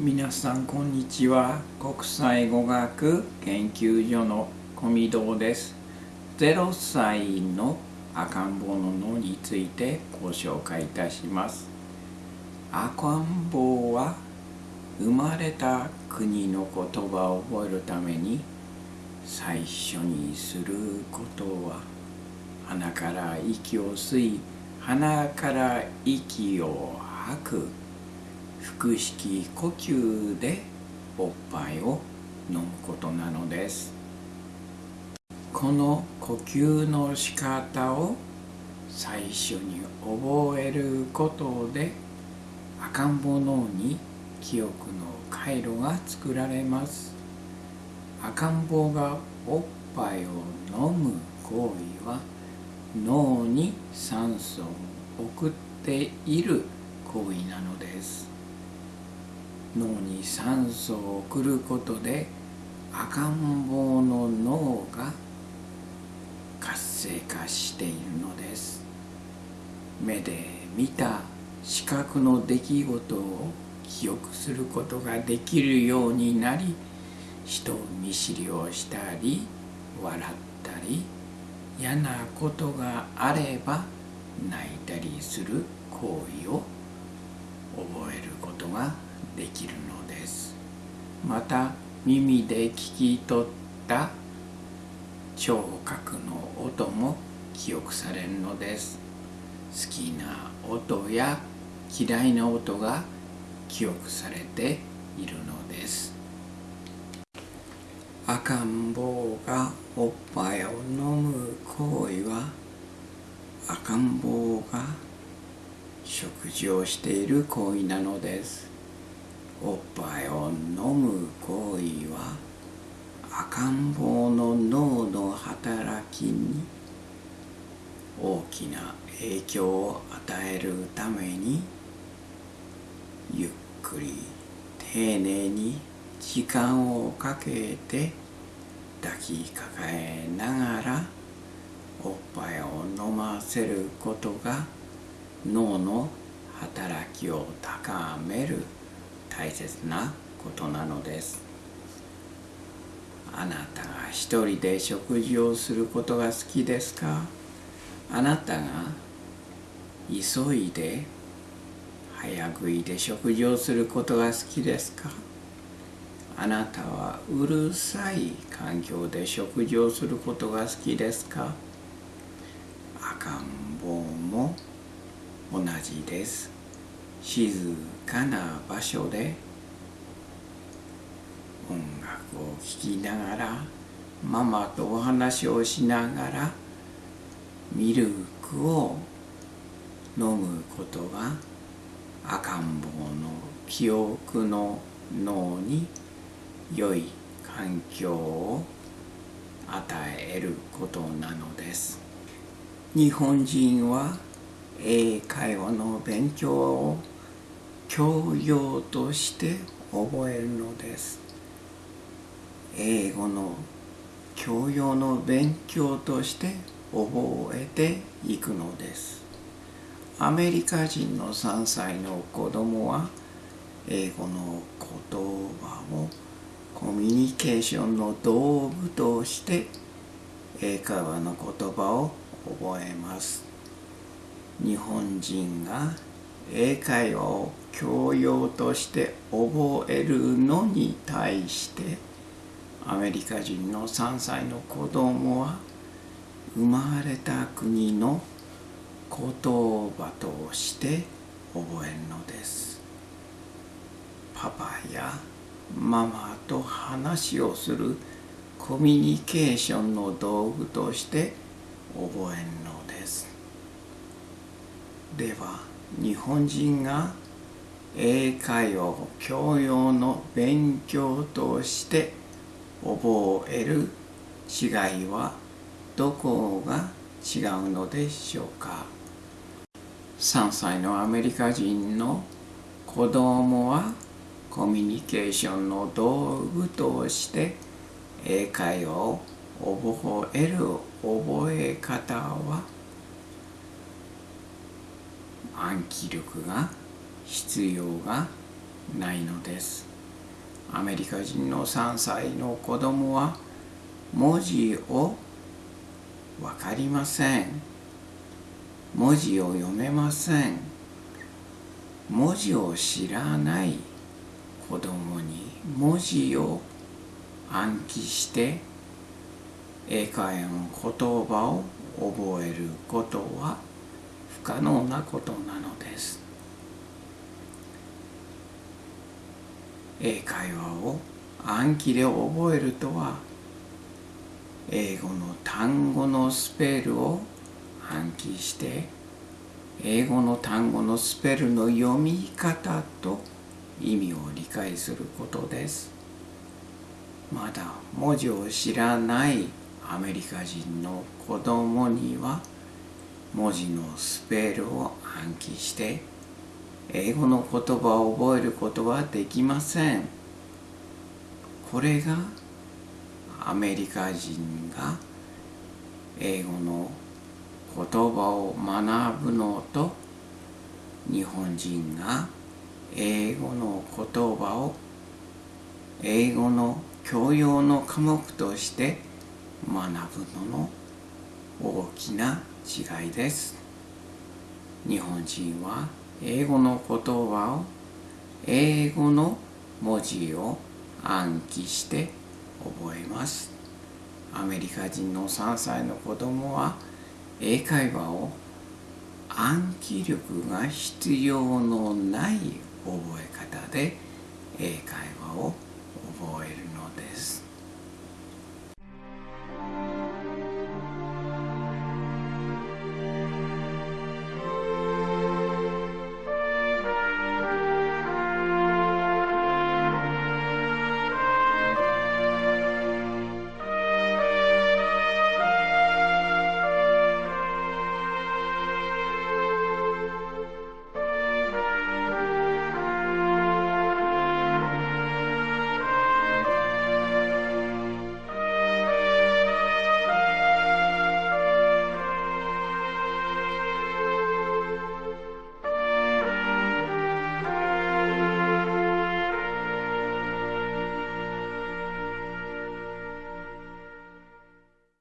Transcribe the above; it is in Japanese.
皆さんこんにちは。国際語学研究所の小見堂です。0歳の赤ん坊の脳についてご紹介いたします。赤ん坊は生まれた国の言葉を覚えるために最初にすることは鼻から息を吸い鼻から息を吐く。腹式呼吸でおっぱいを飲むことなのです。この呼吸の仕方を最初に覚えることで赤ん坊脳に記憶の回路が作られます。赤ん坊がおっぱいを飲む行為は脳に酸素を送っている行為なのです。脳に酸素を送ることで赤ん坊の脳が活性化しているのです。目で見た視覚の出来事を記憶することができるようになり人見知りをしたり笑ったり嫌なことがあれば泣いたりする行為を覚えることができるのです。また耳で聞き取った聴覚の音も記憶されるのです。好きな音や嫌いな音が記憶されているのです。赤ん坊がおっぱいを飲む行為は赤ん坊が食事をしている行為なのです。おっぱいを飲む行為は赤ん坊の脳の働きに大きな影響を与えるためにゆっくり丁寧に時間をかけて抱きかかえながらおっぱいを飲ませることが脳の働きを高める。大切なことなのです。あなたが一人で食事をすることが好きですか？あなたが急いで早食いで食事をすることが好きですか？あなたはうるさい環境で食事をすることが好きですか？赤ん坊も同じです。静かな場所で音楽を聴きながらママとお話をしながらミルクを飲むことが赤ん坊の記憶の脳に良い環境を与えることなのです。日本人は英会話の勉強を教養として覚えるのです。英語の教養の勉強として覚えていくのです。アメリカ人の3歳の子供は英語の言葉をコミュニケーションの道具として英会話の言葉を覚えます。日本人が英会話を教養として覚えるのに対してアメリカ人の3歳の子供は生まれた国の言葉として覚えるのです。パパやママと話をするコミュニケーションの道具として覚えるのでは日本人が英会話を教養の勉強として覚える違いはどこが違うのでしょうか？3歳のアメリカ人の子供はコミュニケーションの道具として英会話を覚える覚え方は暗記力が必要がないのです。アメリカ人の3歳の子供は文字を分かりません。文字を読めません。文字を知らない子供に文字を暗記して英会話の言葉を覚えることは不可能なことなのです。英会話を暗記で覚えるとは英語の単語のスペルを暗記して英語の単語のスペルの読み方と意味を理解することです。まだ文字を知らないアメリカ人の子供には文字のスペルを暗記して英語の言葉を覚えることはできません。これがアメリカ人が英語の言葉を学ぶのと日本人が英語の言葉を英語の教養の科目として学ぶのの大きな違いです。日本人は英語の言葉を英語の文字を暗記して覚えます。アメリカ人の3歳の子供は英会話を暗記力が必要のない覚え方で英会話を覚えるのです。